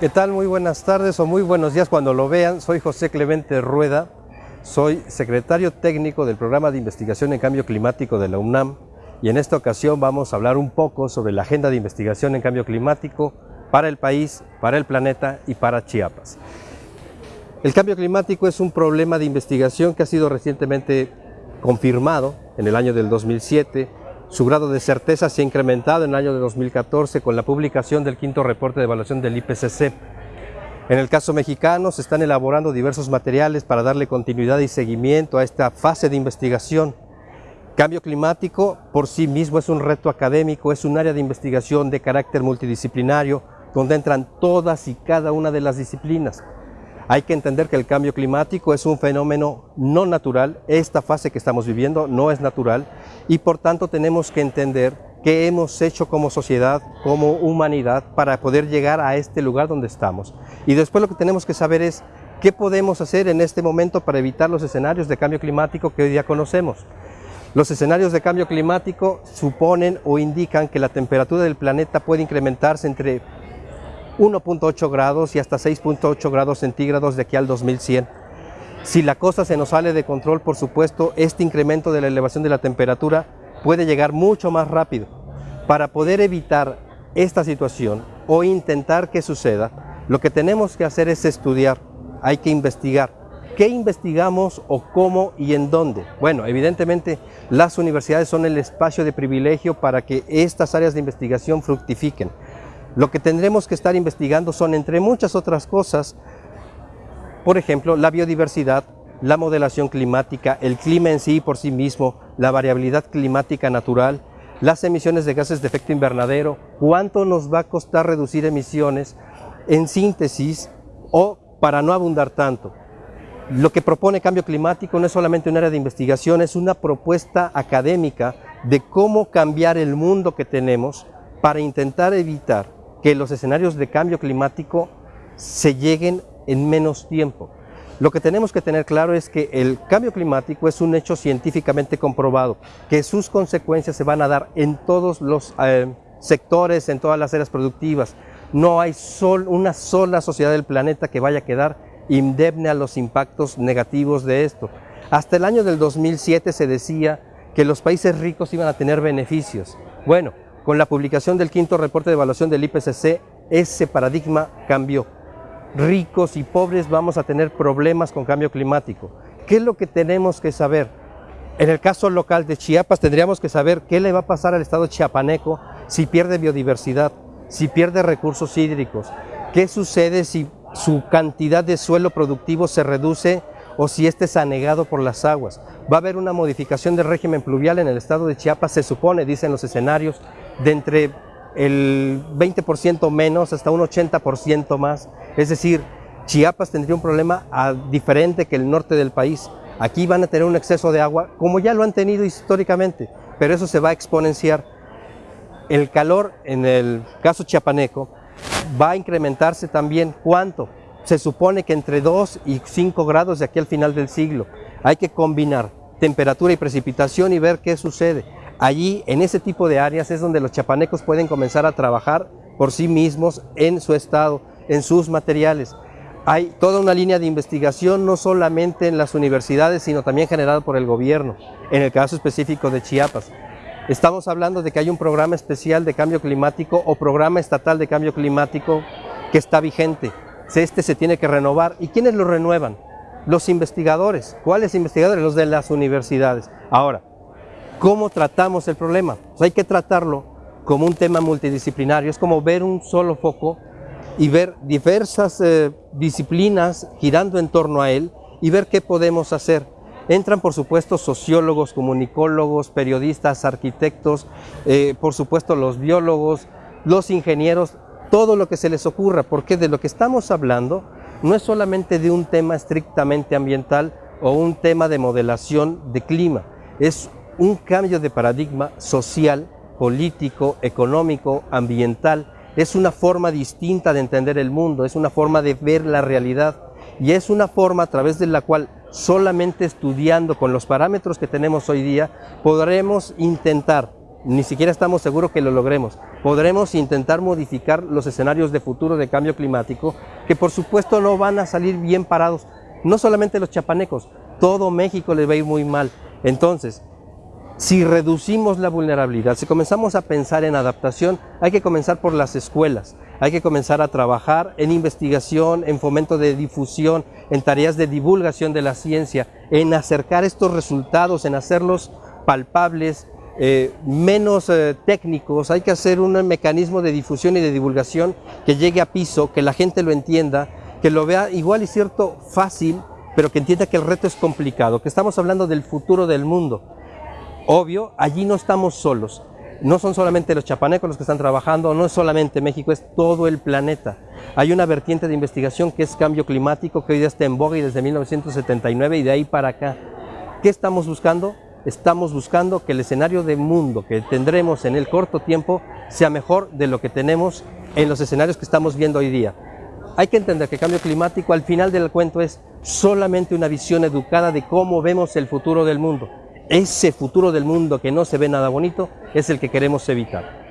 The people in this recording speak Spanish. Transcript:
¿Qué tal? Muy buenas tardes o muy buenos días cuando lo vean. Soy José Clemente Rueda, soy secretario técnico del Programa de Investigación en Cambio Climático de la UNAM y en esta ocasión vamos a hablar un poco sobre la agenda de investigación en cambio climático para el país, para el planeta y para Chiapas. El cambio climático es un problema de investigación que ha sido recientemente confirmado en el año del 2007 su grado de certeza se ha incrementado en el año de 2014 con la publicación del quinto reporte de evaluación del IPCC. En el caso mexicano se están elaborando diversos materiales para darle continuidad y seguimiento a esta fase de investigación. Cambio climático por sí mismo es un reto académico, es un área de investigación de carácter multidisciplinario donde entran todas y cada una de las disciplinas. Hay que entender que el cambio climático es un fenómeno no natural, esta fase que estamos viviendo no es natural y por tanto tenemos que entender qué hemos hecho como sociedad, como humanidad para poder llegar a este lugar donde estamos. Y después lo que tenemos que saber es qué podemos hacer en este momento para evitar los escenarios de cambio climático que hoy día conocemos. Los escenarios de cambio climático suponen o indican que la temperatura del planeta puede incrementarse entre 1.8 grados y hasta 6.8 grados centígrados de aquí al 2100. Si la cosa se nos sale de control, por supuesto, este incremento de la elevación de la temperatura puede llegar mucho más rápido. Para poder evitar esta situación o intentar que suceda, lo que tenemos que hacer es estudiar, hay que investigar. ¿Qué investigamos o cómo y en dónde? Bueno, evidentemente las universidades son el espacio de privilegio para que estas áreas de investigación fructifiquen. Lo que tendremos que estar investigando son, entre muchas otras cosas, por ejemplo, la biodiversidad, la modelación climática, el clima en sí por sí mismo, la variabilidad climática natural, las emisiones de gases de efecto invernadero, cuánto nos va a costar reducir emisiones, en síntesis o para no abundar tanto. Lo que propone cambio climático no es solamente un área de investigación, es una propuesta académica de cómo cambiar el mundo que tenemos para intentar evitar que los escenarios de cambio climático se lleguen en menos tiempo. Lo que tenemos que tener claro es que el cambio climático es un hecho científicamente comprobado, que sus consecuencias se van a dar en todos los eh, sectores, en todas las áreas productivas. No hay una sola sociedad del planeta que vaya a quedar indemne a los impactos negativos de esto. Hasta el año del 2007 se decía que los países ricos iban a tener beneficios. Bueno, con la publicación del quinto reporte de evaluación del IPCC, ese paradigma cambió. Ricos y pobres vamos a tener problemas con cambio climático. ¿Qué es lo que tenemos que saber? En el caso local de Chiapas tendríamos que saber qué le va a pasar al estado chiapaneco si pierde biodiversidad, si pierde recursos hídricos, qué sucede si su cantidad de suelo productivo se reduce o si este es anegado por las aguas. Va a haber una modificación del régimen pluvial en el estado de Chiapas, se supone, dicen los escenarios, de entre el 20% menos hasta un 80% más. Es decir, Chiapas tendría un problema diferente que el norte del país. Aquí van a tener un exceso de agua, como ya lo han tenido históricamente, pero eso se va a exponenciar. El calor, en el caso chiapaneco, va a incrementarse también. ¿Cuánto? Se supone que entre 2 y 5 grados de aquí al final del siglo. Hay que combinar temperatura y precipitación y ver qué sucede. Allí, en ese tipo de áreas, es donde los chapanecos pueden comenzar a trabajar por sí mismos en su estado, en sus materiales. Hay toda una línea de investigación, no solamente en las universidades, sino también generada por el gobierno, en el caso específico de Chiapas. Estamos hablando de que hay un programa especial de cambio climático o programa estatal de cambio climático que está vigente. Este se tiene que renovar. ¿Y quiénes lo renuevan? Los investigadores. ¿Cuáles investigadores? Los de las universidades. Ahora, ¿Cómo tratamos el problema? Pues hay que tratarlo como un tema multidisciplinario, es como ver un solo foco y ver diversas eh, disciplinas girando en torno a él y ver qué podemos hacer. Entran por supuesto sociólogos, comunicólogos, periodistas, arquitectos, eh, por supuesto los biólogos, los ingenieros, todo lo que se les ocurra, porque de lo que estamos hablando no es solamente de un tema estrictamente ambiental o un tema de modelación de clima, es un cambio de paradigma social, político, económico, ambiental. Es una forma distinta de entender el mundo, es una forma de ver la realidad y es una forma a través de la cual solamente estudiando con los parámetros que tenemos hoy día podremos intentar, ni siquiera estamos seguros que lo logremos, podremos intentar modificar los escenarios de futuro de cambio climático, que por supuesto no van a salir bien parados, no solamente los chapanecos, todo México les va a ir muy mal. Entonces, si reducimos la vulnerabilidad, si comenzamos a pensar en adaptación, hay que comenzar por las escuelas, hay que comenzar a trabajar en investigación, en fomento de difusión, en tareas de divulgación de la ciencia, en acercar estos resultados, en hacerlos palpables, eh, menos eh, técnicos, hay que hacer un mecanismo de difusión y de divulgación que llegue a piso, que la gente lo entienda, que lo vea igual y cierto fácil, pero que entienda que el reto es complicado, que estamos hablando del futuro del mundo. Obvio, allí no estamos solos. No son solamente los chapanecos los que están trabajando, no es solamente México, es todo el planeta. Hay una vertiente de investigación que es cambio climático, que hoy día está en boga y desde 1979 y de ahí para acá. ¿Qué estamos buscando? Estamos buscando que el escenario de mundo que tendremos en el corto tiempo sea mejor de lo que tenemos en los escenarios que estamos viendo hoy día. Hay que entender que el cambio climático al final del cuento es solamente una visión educada de cómo vemos el futuro del mundo ese futuro del mundo que no se ve nada bonito es el que queremos evitar.